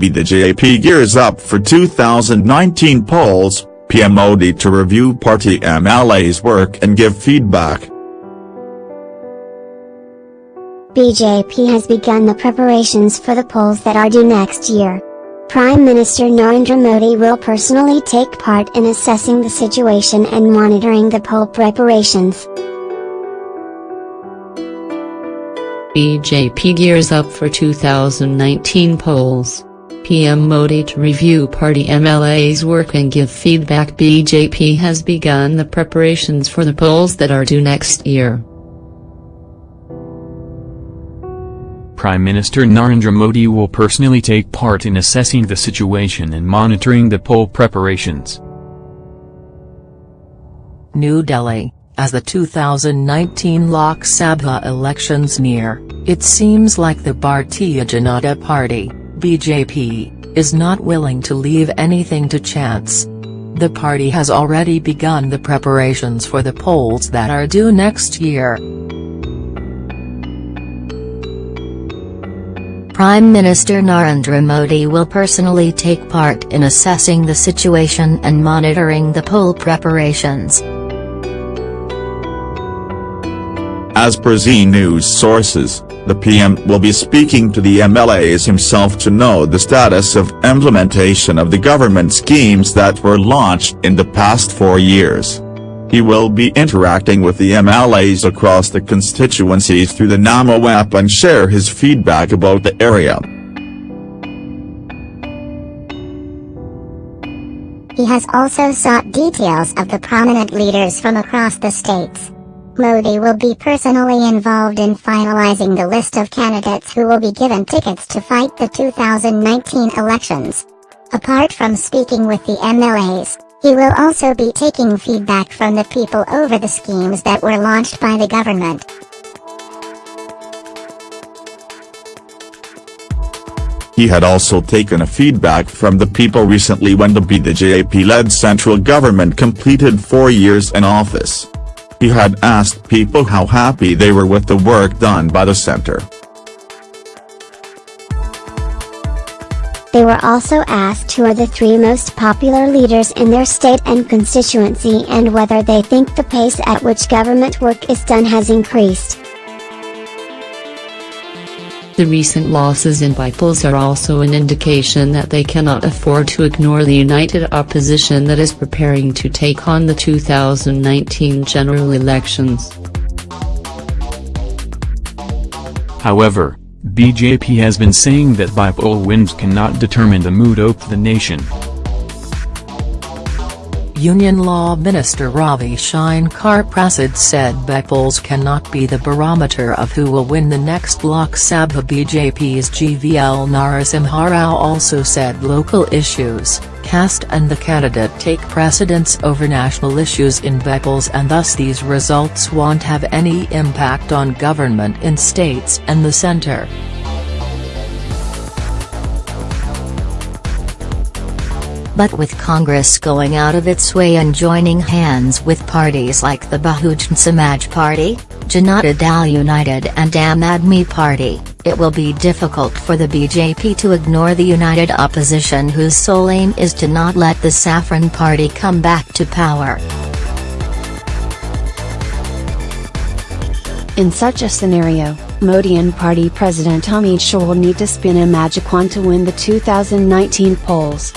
BJP gears up for 2019 polls, PM Modi to review party MLA's work and give feedback. BJP has begun the preparations for the polls that are due next year. Prime Minister Narendra Modi will personally take part in assessing the situation and monitoring the poll preparations. BJP gears up for 2019 polls. PM Modi to review party MLA's work and give feedback BJP has begun the preparations for the polls that are due next year. Prime Minister Narendra Modi will personally take part in assessing the situation and monitoring the poll preparations. New Delhi as the 2019 Lok Sabha elections near, it seems like the Bharatiya Janata Party, BJP, is not willing to leave anything to chance. The party has already begun the preparations for the polls that are due next year. Prime Minister Narendra Modi will personally take part in assessing the situation and monitoring the poll preparations. As per Zee News sources, the PM will be speaking to the MLAs himself to know the status of implementation of the government schemes that were launched in the past four years. He will be interacting with the MLAs across the constituencies through the Namo app and share his feedback about the area. He has also sought details of the prominent leaders from across the states. Modi will be personally involved in finalizing the list of candidates who will be given tickets to fight the 2019 elections. Apart from speaking with the MLAs, he will also be taking feedback from the people over the schemes that were launched by the government. He had also taken a feedback from the people recently when the BJP-led central government completed four years in office. He had asked people how happy they were with the work done by the center. They were also asked who are the three most popular leaders in their state and constituency and whether they think the pace at which government work is done has increased. The recent losses in polls are also an indication that they cannot afford to ignore the united opposition that is preparing to take on the 2019 general elections. However, BJP has been saying that bypoll wins cannot determine the mood of the nation. Union Law Minister Ravi Shankar Prasad said polls cannot be the barometer of who will win the next Lok Sabha BJP's GVL Narasimha Rao also said local issues, caste and the candidate take precedence over national issues in polls and thus these results won't have any impact on government in states and the centre. But with Congress going out of its way and joining hands with parties like the Bahujan Samaj Party, Janata Dal United and Aam Aadmi Party, it will be difficult for the BJP to ignore the united opposition whose sole aim is to not let the Saffron Party come back to power. In such a scenario, Modi and party president Amit Shah will need to spin a magic wand to win the 2019 polls.